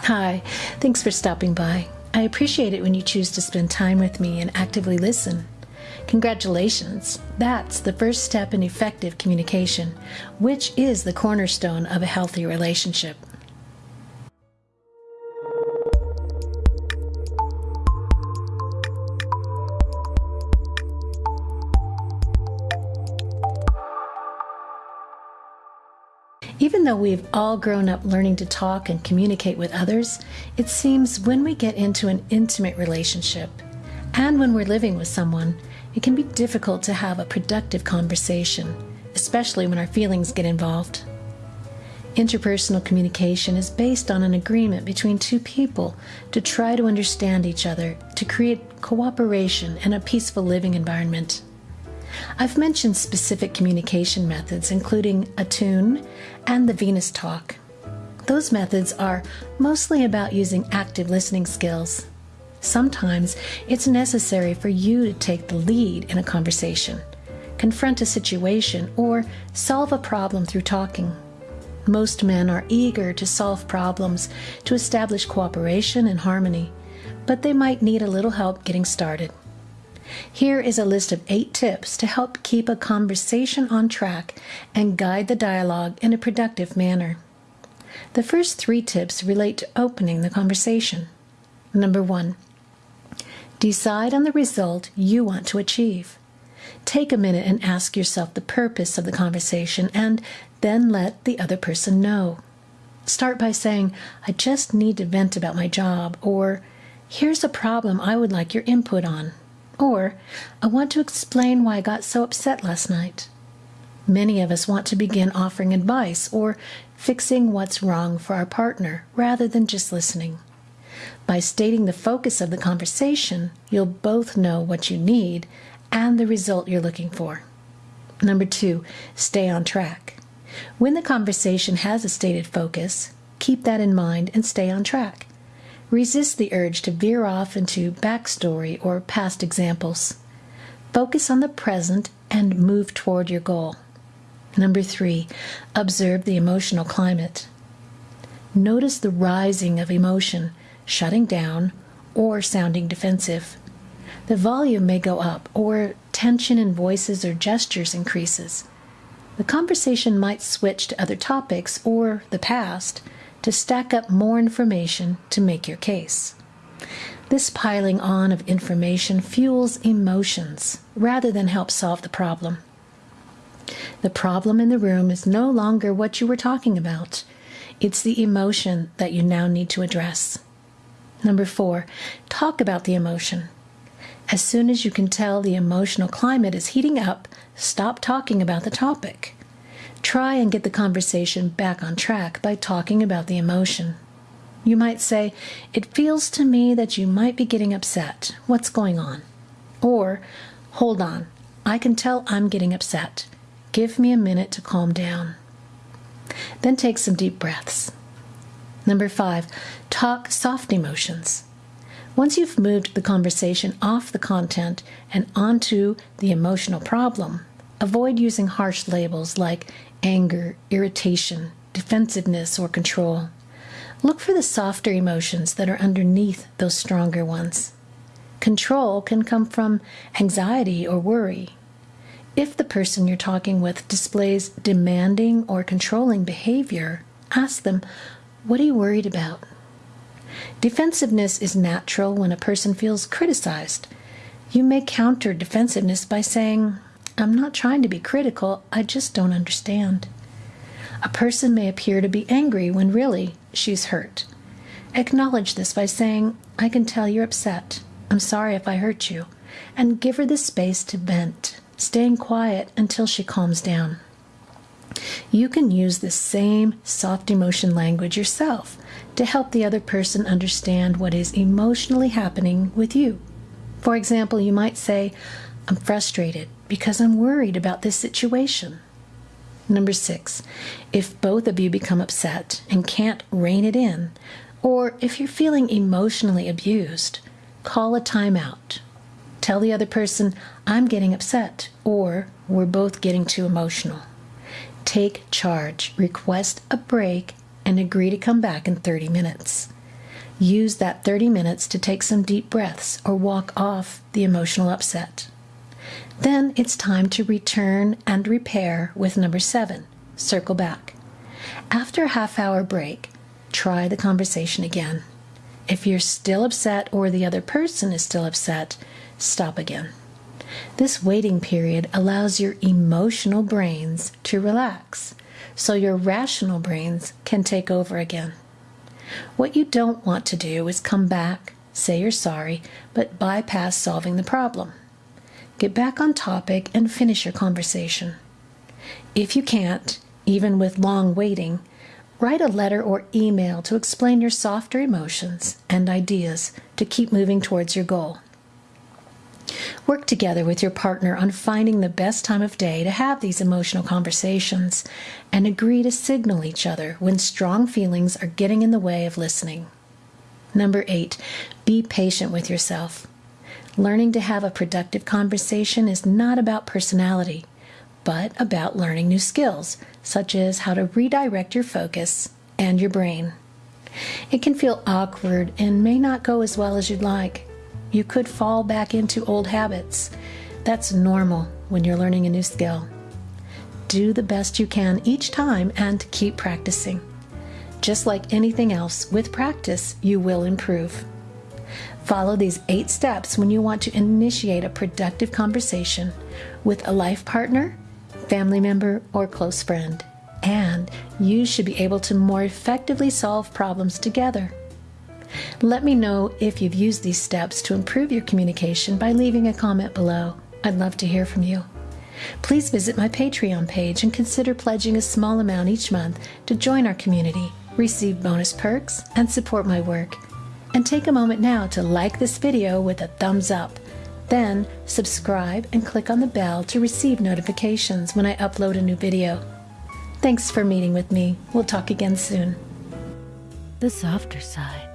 Hi, thanks for stopping by. I appreciate it when you choose to spend time with me and actively listen. Congratulations! That's the first step in effective communication, which is the cornerstone of a healthy relationship. Though we've all grown up learning to talk and communicate with others, it seems when we get into an intimate relationship and when we're living with someone, it can be difficult to have a productive conversation, especially when our feelings get involved. Interpersonal communication is based on an agreement between two people to try to understand each other, to create cooperation and a peaceful living environment. I've mentioned specific communication methods, including Attune and the Venus Talk. Those methods are mostly about using active listening skills. Sometimes it's necessary for you to take the lead in a conversation, confront a situation, or solve a problem through talking. Most men are eager to solve problems to establish cooperation and harmony, but they might need a little help getting started. Here is a list of eight tips to help keep a conversation on track and guide the dialogue in a productive manner. The first three tips relate to opening the conversation. Number one, decide on the result you want to achieve. Take a minute and ask yourself the purpose of the conversation and then let the other person know. Start by saying, I just need to vent about my job, or here's a problem I would like your input on. Or, I want to explain why I got so upset last night. Many of us want to begin offering advice or fixing what's wrong for our partner rather than just listening. By stating the focus of the conversation, you'll both know what you need and the result you're looking for. Number two, stay on track. When the conversation has a stated focus, keep that in mind and stay on track. Resist the urge to veer off into backstory or past examples. Focus on the present and move toward your goal. Number three, observe the emotional climate. Notice the rising of emotion, shutting down, or sounding defensive. The volume may go up, or tension in voices or gestures increases. The conversation might switch to other topics or the past to stack up more information to make your case. This piling on of information fuels emotions rather than help solve the problem. The problem in the room is no longer what you were talking about. It's the emotion that you now need to address. Number four, talk about the emotion. As soon as you can tell the emotional climate is heating up, stop talking about the topic. Try and get the conversation back on track by talking about the emotion. You might say, It feels to me that you might be getting upset. What's going on? Or, Hold on, I can tell I'm getting upset. Give me a minute to calm down. Then take some deep breaths. Number five, talk soft emotions. Once you've moved the conversation off the content and onto the emotional problem, avoid using harsh labels like anger, irritation, defensiveness, or control. Look for the softer emotions that are underneath those stronger ones. Control can come from anxiety or worry. If the person you're talking with displays demanding or controlling behavior, ask them, What are you worried about? Defensiveness is natural when a person feels criticized. You may counter defensiveness by saying, I'm not trying to be critical, I just don't understand. A person may appear to be angry when really she's hurt. Acknowledge this by saying, I can tell you're upset. I'm sorry if I hurt you. And give her the space to vent, staying quiet until she calms down. You can use the same soft emotion language yourself to help the other person understand what is emotionally happening with you. For example, you might say, I'm frustrated because I'm worried about this situation. Number six, if both of you become upset and can't rein it in, or if you're feeling emotionally abused, call a timeout. Tell the other person, I'm getting upset, or we're both getting too emotional. Take charge, request a break, and agree to come back in 30 minutes. Use that 30 minutes to take some deep breaths or walk off the emotional upset. Then it's time to return and repair with number seven circle back. After a half hour break, try the conversation again. If you're still upset or the other person is still upset, stop again. This waiting period allows your emotional brains to relax so your rational brains can take over again. What you don't want to do is come back, say you're sorry, but bypass solving the problem. Get back on topic and finish your conversation. If you can't, even with long waiting, write a letter or email to explain your softer emotions and ideas to keep moving towards your goal. Work together with your partner on finding the best time of day to have these emotional conversations and agree to signal each other when strong feelings are getting in the way of listening. Number eight, be patient with yourself. Learning to have a productive conversation is not about personality, but about learning new skills, such as how to redirect your focus and your brain. It can feel awkward and may not go as well as you'd like. You could fall back into old habits. That's normal when you're learning a new skill. Do the best you can each time and keep practicing. Just like anything else, with practice, you will improve. Follow these eight steps when you want to initiate a productive conversation with a life partner, family member, or close friend. And you should be able to more effectively solve problems together. Let me know if you've used these steps to improve your communication by leaving a comment below. I'd love to hear from you. Please visit my Patreon page and consider pledging a small amount each month to join our community, receive bonus perks, and support my work. And take a moment now to like this video with a thumbs up. Then subscribe and click on the bell to receive notifications when I upload a new video. Thanks for meeting with me. We'll talk again soon. The softer side.